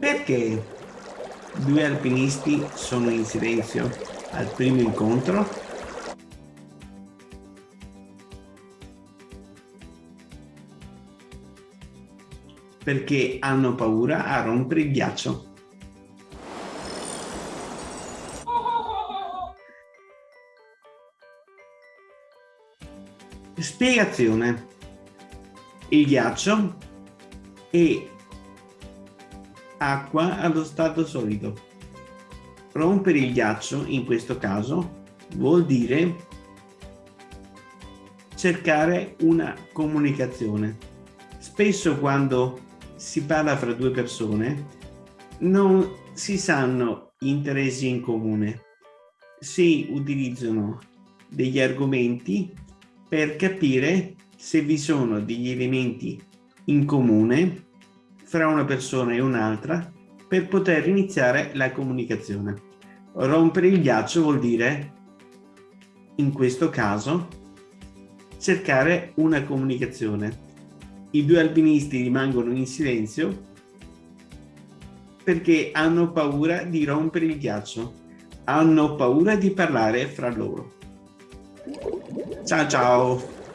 Perché due alpinisti sono in silenzio al primo incontro? Perché hanno paura a rompere il ghiaccio. Spiegazione. Il ghiaccio è acqua allo stato solido. Rompere il ghiaccio, in questo caso, vuol dire cercare una comunicazione. Spesso quando si parla fra due persone non si sanno interessi in comune. Si utilizzano degli argomenti per capire se vi sono degli elementi in comune fra una persona e un'altra per poter iniziare la comunicazione. Rompere il ghiaccio vuol dire, in questo caso, cercare una comunicazione. I due alpinisti rimangono in silenzio perché hanno paura di rompere il ghiaccio, hanno paura di parlare fra loro. Ciao ciao!